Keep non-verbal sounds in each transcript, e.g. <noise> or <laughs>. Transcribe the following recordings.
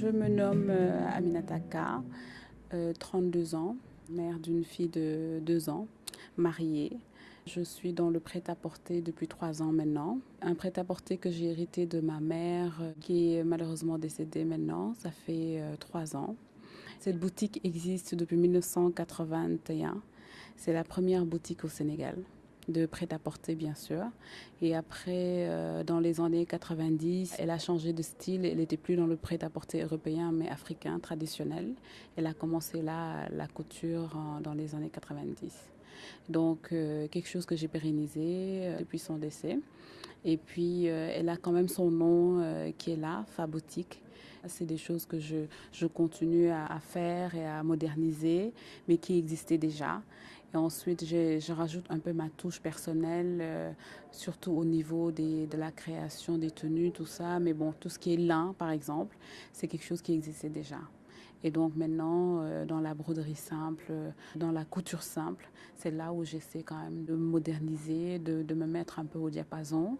Je me nomme euh, Aminata K, 32 ans, mère d'une fille de 2 ans, mariée. Je suis dans le prêt-à-porter depuis 3 ans maintenant. Un prêt-à-porter que j'ai hérité de ma mère euh, qui est malheureusement décédée maintenant. Ça fait 3 ans. Cette boutique existe depuis 1981. C'est la première boutique au Sénégal de prêt-à-porter bien sûr. Et après, euh, dans les années 90, elle a changé de style. Elle n'était plus dans le prêt-à-porter européen, mais africain, traditionnel. Elle a commencé là la couture dans les années 90. Donc, euh, quelque chose que j'ai pérennisé euh, depuis son décès. Et puis, elle a quand même son nom qui est là, Fabotique. C'est des choses que je, je continue à, faire et à moderniser, mais qui existaient déjà. Et ensuite, je, rajoute un peu ma touche personnelle, euh, surtout au niveau des, de la création des tenues, tout ça. Mais bon, tout ce qui est lin, par exemple, c'est quelque chose qui existait déjà. Et donc maintenant, euh, dans la broderie simple, dans la couture simple, c'est là où j'essaie quand même de moderniser, de, de, me mettre un peu au diapason.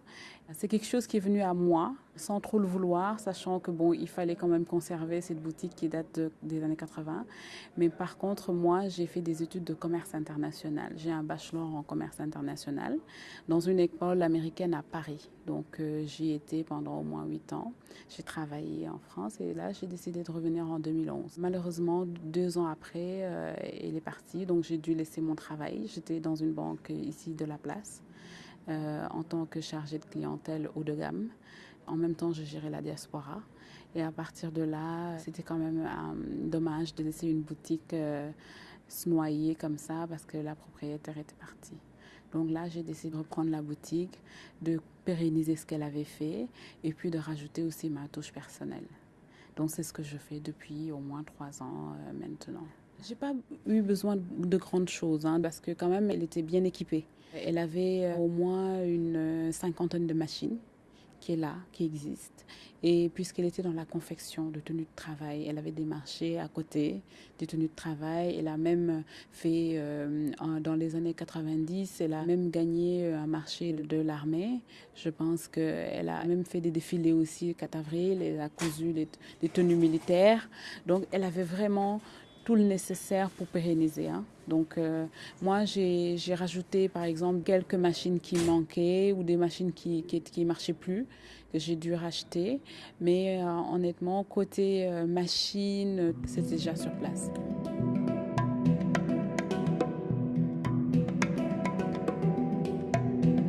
C'est quelque chose qui est venu à moi sans trop le vouloir, sachant que bon, il fallait quand même conserver cette boutique qui date des années 80. Mais par contre, moi, j'ai fait des études de commerce international. J'ai un bachelor en commerce international dans une école américaine à Paris. Donc euh, j'y étais pendant au moins huit ans. J'ai travaillé en France et là, j'ai décidé de revenir en 2011. Malheureusement, deux ans après, euh, elle est partie, donc j'ai dû laisser mon travail. J'étais dans une banque ici de la place. Euh, en tant que chargée de clientèle haut de gamme. En même temps, je gérais la diaspora. Et à partir de là, c'était quand même euh, dommage de laisser une boutique euh, se noyer comme ça parce que la propriétaire était partie. Donc là, j'ai décidé de reprendre la boutique, de pérenniser ce qu'elle avait fait et puis de rajouter aussi ma touche personnelle. Donc c'est ce que je fais depuis au moins trois ans maintenant. J'ai pas eu besoin de grandes choses hein, parce que quand même elle était bien équipée. Elle avait euh, au moins une euh, cinquantaine de machines qui est là, qui existe. Et puisqu'elle était dans la confection de tenues de travail, elle avait des marchés à côté des tenues de travail. Elle a même fait, euh, dans les années 90, elle a même gagné un marché de l'armée. Je pense qu'elle a même fait des défilés aussi 4 avril. Elle a cousu des tenues militaires. Donc elle avait vraiment tout le nécessaire pour pérenniser. Hein. Donc euh, moi, j'ai rajouté par exemple quelques machines qui manquaient ou des machines qui ne marchaient plus, que j'ai dû racheter. Mais euh, honnêtement, côté euh, machine, c'était déjà sur place.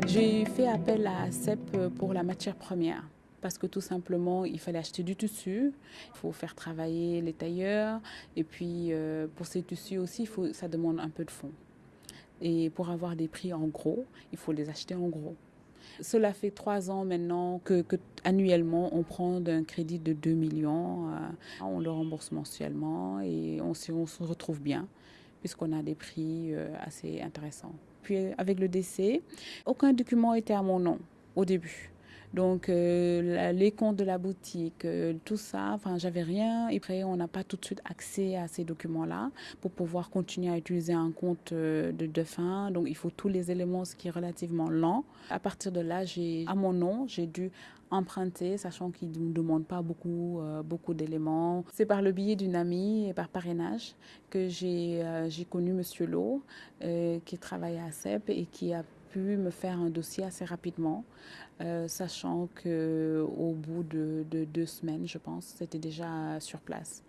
J'ai fait appel à CEP pour la matière première parce que tout simplement, il fallait acheter du tissu, il faut faire travailler les tailleurs, et puis euh, pour ces tissus aussi, ça demande un peu de fonds. Et pour avoir des prix en gros, il faut les acheter en gros. Cela fait trois ans maintenant que, annuellement on prend un crédit de 2 millions, euh, on le rembourse mensuellement et on, on se retrouve bien puisqu'on a des prix euh, assez intéressants. Puis avec le décès, aucun document était à mon nom au début. Donc euh, les comptes de la boutique, euh, tout ça, enfin j'avais rien. Et après on n'a pas tout de suite accès à ces documents-là pour pouvoir continuer à utiliser un compte euh, de, fin. Donc il faut tous les éléments, ce qui est relativement lent. À partir de là, j'ai à mon nom, j'ai dû emprunter, sachant qu'il ne nous demande pas beaucoup, beaucoup d'éléments. C'est par le biais d'une amie et par parrainage que j'ai connu Monsieur Lowe, qui travaille à CEP et qui a pu me faire un dossier assez rapidement, euh, sachant que au bout de, deux semaines, je pense, c'était déjà sur place.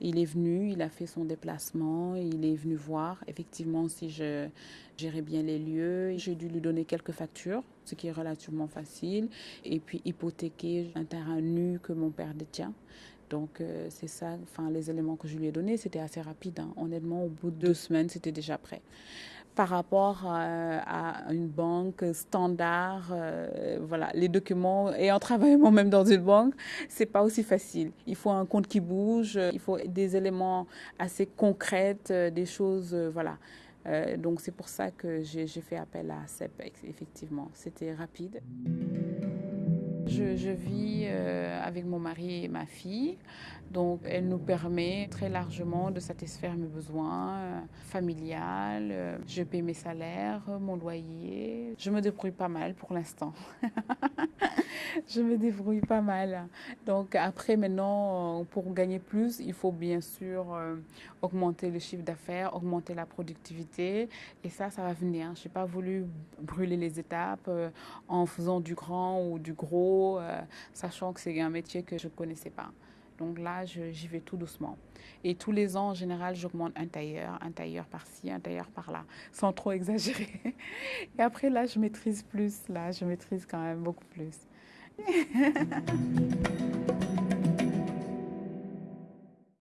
Il est venu, il a fait son déplacement, il est venu voir effectivement si je gérais bien les lieux. J'ai dû lui donner quelques factures, ce qui est relativement facile, et puis hypothéquer un terrain nu que mon père détient. Donc euh, c'est ça, enfin les éléments que je lui ai donnés, c'était assez rapide. Hein. Honnêtement, au bout de deux semaines, c'était déjà prêt par rapport euh, à une banque standard. Euh, voilà, les documents, et en travaillant même dans une banque, c'est pas aussi facile. Il faut un compte qui bouge, il faut des éléments assez concrets, euh, des choses, voilà. donc c'est pour ça que j'ai fait appel à CEP, effectivement. C'était rapide. Je, vis euh, avec mon mari et ma fille. Donc, elle nous permet très largement de satisfaire mes besoins euh, familiales. Euh, je paie mes salaires, mon loyer. Je me débrouille pas mal pour l'instant. <laughs> je me débrouille pas mal. Donc, après, maintenant, euh, pour gagner plus, il faut bien sûr augmenter le chiffre d'affaires, augmenter la productivité. Et ça, ça va venir. Je n'ai pas voulu brûler les étapes en faisant du grand ou du gros, euh, sachant que c'est un métier que je ne connaissais pas. Donc là, j'y vais tout doucement. Et tous les ans, en général, j'augmente un tailleur, un tailleur par-ci, un tailleur par-là, sans trop <laughs> exagérer. Et après, là, je maîtrise plus. Là, je maîtrise quand même beaucoup plus. <laughs>